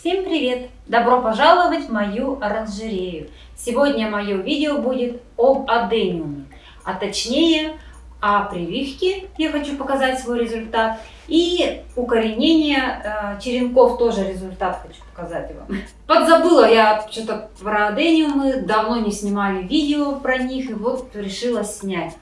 Всем привет! Добро пожаловать в мою оранжерею! Сегодня мое видео будет об адениуме, а точнее о прививке, я хочу показать свой результат, и укоренение э, черенков тоже результат хочу показать вам. Подзабыла я что-то про адениумы, давно не снимали видео про них, и вот решила снять.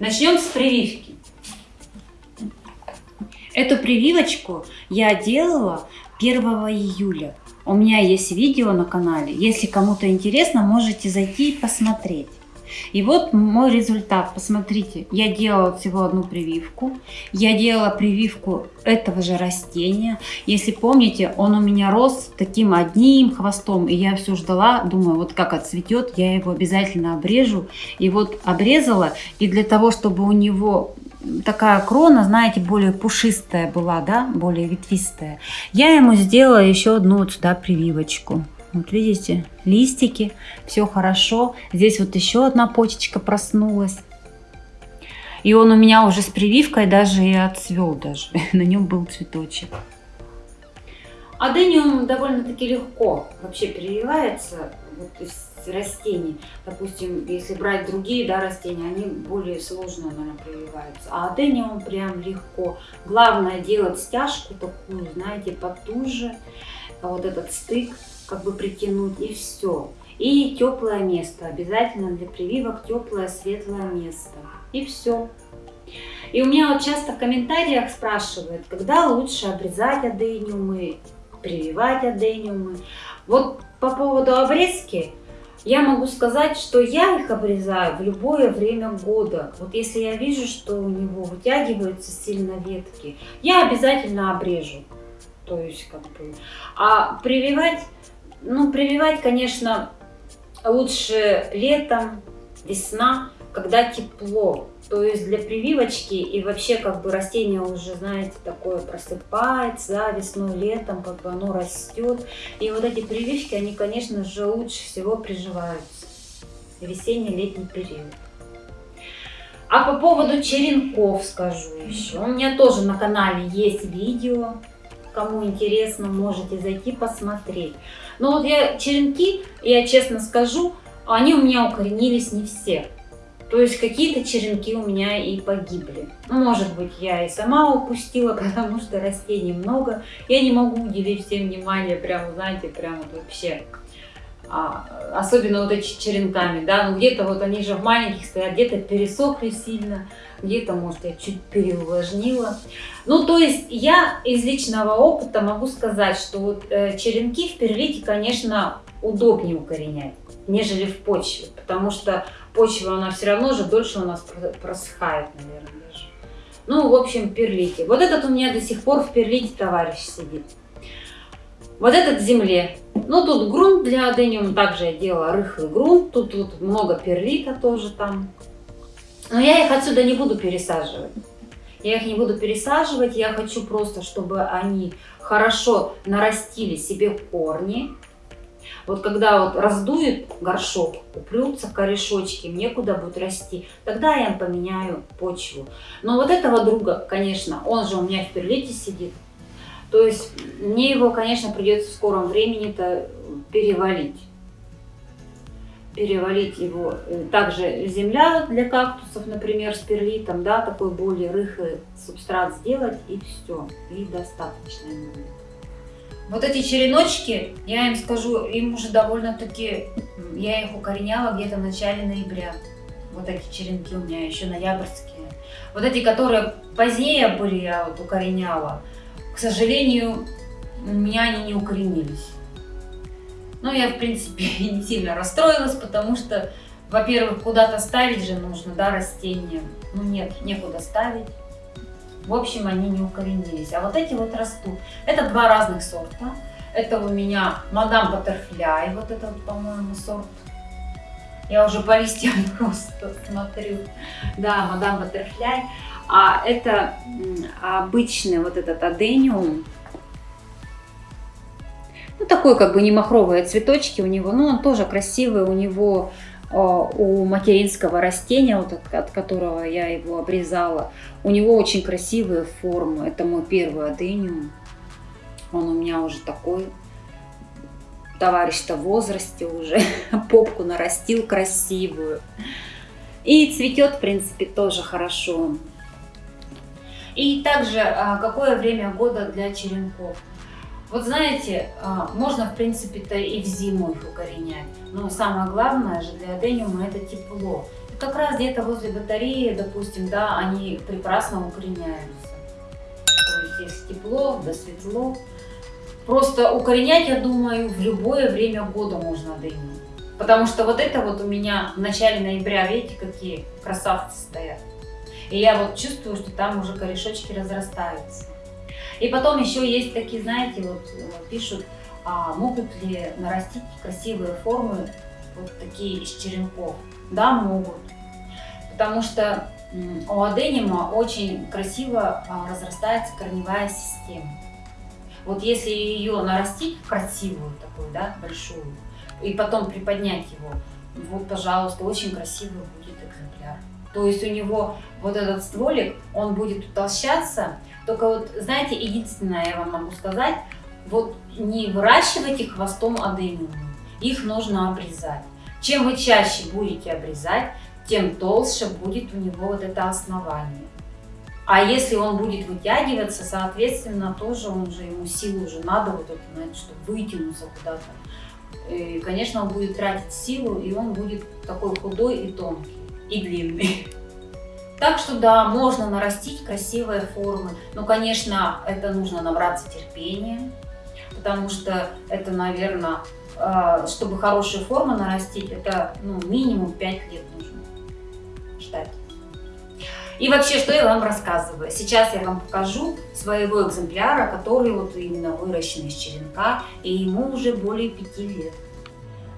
Начнем с прививки. Эту прививочку я делала 1 июля. У меня есть видео на канале. Если кому-то интересно, можете зайти и посмотреть. И вот мой результат. Посмотрите, я делала всего одну прививку. Я делала прививку этого же растения. Если помните, он у меня рос таким одним хвостом. И я все ждала, думаю, вот как отцветет, я его обязательно обрежу. И вот обрезала. И для того, чтобы у него такая крона, знаете, более пушистая была, да, более ветвистая. Я ему сделала еще одну вот сюда прививочку. Вот видите, листики, все хорошо. Здесь вот еще одна почечка проснулась. И он у меня уже с прививкой даже и отцвел даже. На нем был цветочек. Адениум довольно-таки легко вообще прививается вот из растений. Допустим, если брать другие да, растения, они более сложно, наверное, прививаются. А адениум прям легко. Главное делать стяжку такую, знаете, потуже. Вот этот стык как бы притянуть и все. И теплое место. Обязательно для прививок теплое, светлое место. И все. И у меня вот часто в комментариях спрашивают, когда лучше обрезать адениумы, прививать адениумы. Вот по поводу обрезки, я могу сказать, что я их обрезаю в любое время года. Вот если я вижу, что у него вытягиваются сильно ветки, я обязательно обрежу. То есть, как бы... А прививать, ну, прививать, конечно, лучше летом, весна, когда тепло. То есть для прививочки и вообще как бы растение уже, знаете, такое просыпается, да, весной, летом, как бы оно растет. И вот эти прививки, они, конечно же, лучше всего приживаются весенний-летний период. А по поводу черенков скажу еще. У меня тоже на канале есть видео. Кому интересно, можете зайти посмотреть. Но вот я черенки, я честно скажу, они у меня укоренились не все. То есть какие-то черенки у меня и погибли. Может быть, я и сама упустила, потому что растений много. Я не могу уделить всем внимание, прям, знаете, прям вот вообще. А, особенно вот эти черенками, да, ну где-то вот они же в маленьких стоят, где-то пересохли сильно, где-то, может, я чуть переувлажнила. Ну, то есть я из личного опыта могу сказать, что вот э, черенки в перлите, конечно, удобнее укоренять, нежели в почве, потому что почва, она все равно же дольше у нас просыхает, наверное, даже. Ну, в общем, перлите. Вот этот у меня до сих пор в перлите товарищ сидит. Вот этот в земле. Ну, тут грунт для адениума, также я делала рыхлый грунт. Тут, тут много перлита тоже там. Но я их отсюда не буду пересаживать. Я их не буду пересаживать, я хочу просто, чтобы они хорошо нарастили себе корни, вот когда вот раздует горшок, упрются корешочки, некуда будет расти, тогда я поменяю почву. Но вот этого друга, конечно, он же у меня в перлите сидит, то есть мне его, конечно, придется в скором времени-то перевалить. Перевалить его. Также земля для кактусов, например, с перлитом, да, такой более рыхлый субстрат сделать и все. И достаточно будет. Вот эти череночки, я им скажу, им уже довольно-таки, я их укореняла где-то в начале ноября. Вот эти черенки у меня еще ноябрьские. Вот эти, которые позднее были, я вот укореняла, к сожалению, у меня они не укоренились. Но я, в принципе, не сильно расстроилась, потому что, во-первых, куда-то ставить же нужно, да, растения. Ну нет, некуда ставить. В общем, они не укоренились. А вот эти вот растут. Это два разных сорта. Это у меня мадам Баттерфляй, вот это вот, по-моему, сорт. Я уже по листьям просто смотрю. Да, мадам Баттерфляй. А это обычный вот этот адениум. Ну, такой как бы не махровые цветочки у него. Но он тоже красивый. У него у материнского растения, вот от, от которого я его обрезала, у него очень красивые формы. Это мой первый адениум. Он у меня уже такой товарищ-то в возрасте уже, попку нарастил красивую. И цветет, в принципе, тоже хорошо. И также, а, какое время года для черенков? Вот знаете, а, можно, в принципе-то, и в зиму их укоренять. Но самое главное же для адениума это тепло. И как раз где-то возле батареи, допустим, да, они прекрасно укореняются. То есть, если тепло, да светло. Просто укоренять, я думаю, в любое время года можно адениум. Потому что вот это вот у меня в начале ноября, видите, какие красавцы стоят. И я вот чувствую, что там уже корешочки разрастаются. И потом еще есть такие, знаете, вот э, пишут, а могут ли нарастить красивые формы вот такие из черенков? Да, могут. Потому что у адениума очень красиво а, разрастается корневая система. Вот если ее нарастить красивую такую, да, большую, и потом приподнять его, вот, пожалуйста, очень красивый будет экземпляр. То есть у него вот этот стволик, он будет утолщаться. Только вот, знаете, единственное я вам могу сказать, вот не выращивайте хвостом адениумы, их нужно обрезать. Чем вы чаще будете обрезать, тем толще будет у него вот это основание. А если он будет вытягиваться, соответственно, тоже он же, ему силу уже надо вот это, знаете, чтобы вытянуться куда-то. И, конечно, он будет тратить силу, и он будет такой худой и тонкий и длинный. Так что да, можно нарастить красивые формы, но, конечно, это нужно набраться терпения, потому что это, наверное, а, чтобы хорошие формы нарастить, это ну, минимум 5 лет нужно ждать. И вообще, что я вам рассказываю? Сейчас я вам покажу своего экземпляра, который вот именно выращен из черенка, и ему уже более 5 лет.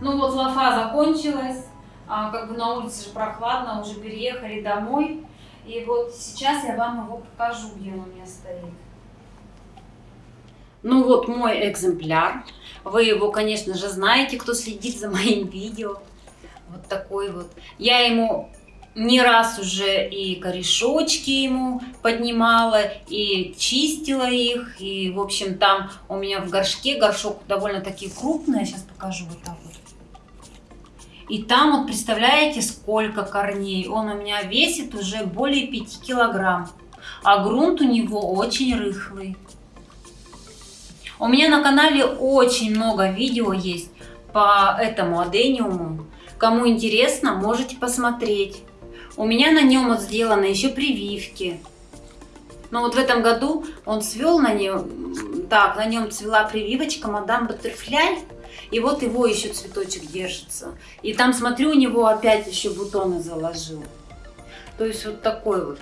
Ну вот лафа закончилась, а, как бы на улице же прохладно, уже переехали домой. И вот сейчас я вам его покажу, где он у меня стоит. Ну вот мой экземпляр. Вы его, конечно же, знаете, кто следит за моим видео. Вот такой вот. Я ему не раз уже и корешочки ему поднимала, и чистила их. И, в общем, там у меня в горшке, горшок довольно-таки крупный. Сейчас покажу вот так вот. И там вот представляете, сколько корней. Он у меня весит уже более 5 килограмм. А грунт у него очень рыхлый. У меня на канале очень много видео есть по этому адениуму. Кому интересно, можете посмотреть. У меня на нем вот сделаны еще прививки. Но вот в этом году он свел на нем, так, на нем цвела прививочка мадам Баттерфляй. И вот его еще цветочек держится. И там, смотрю, у него опять еще бутоны заложил. То есть вот такой вот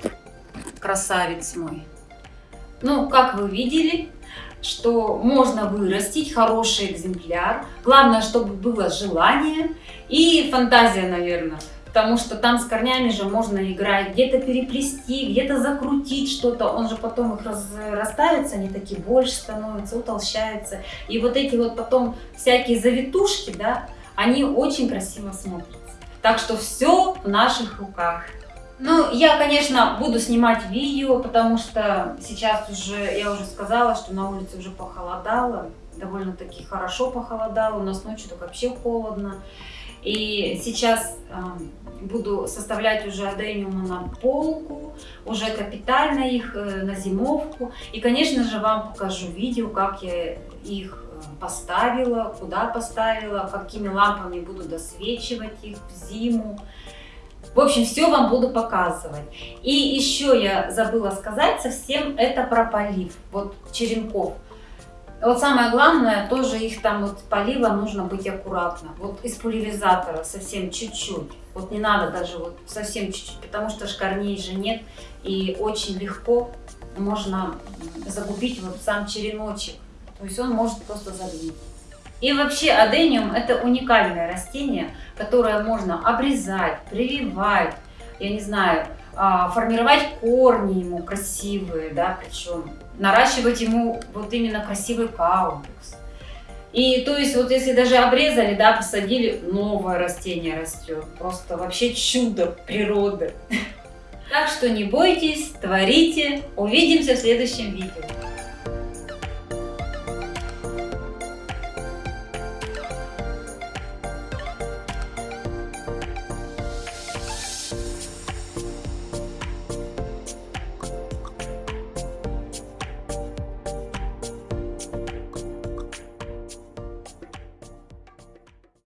красавец мой. Ну, как вы видели, что можно вырастить хороший экземпляр. Главное, чтобы было желание и фантазия, наверное. Потому что там с корнями же можно играть, где-то переплести, где-то закрутить что-то. Он же потом их разрастаются, они такие больше становятся, утолщаются. И вот эти вот потом всякие завитушки, да, они очень красиво смотрятся. Так что все в наших руках. Ну, я, конечно, буду снимать видео, потому что сейчас уже, я уже сказала, что на улице уже похолодало. Довольно-таки хорошо похолодало, у нас ночью так вообще холодно. И сейчас э, буду составлять уже адениумы на полку, уже капитально их э, на зимовку. И, конечно же, вам покажу видео, как я их э, поставила, куда поставила, какими лампами буду досвечивать их в зиму. В общем, все вам буду показывать. И еще я забыла сказать совсем это про полив, вот черенков. Вот самое главное, тоже их там вот полива нужно быть аккуратно. Вот из пульверизатора совсем чуть-чуть. Вот не надо даже вот совсем чуть-чуть, потому что корней же нет. И очень легко можно загубить вот сам череночек. То есть он может просто загнить. И вообще адениум это уникальное растение, которое можно обрезать, прививать, я не знаю, формировать корни ему красивые, да, причем наращивать ему вот именно красивый каупекс. И то есть вот если даже обрезали, да, посадили, новое растение растет. Просто вообще чудо природы. Так что не бойтесь, творите. Увидимся в следующем видео.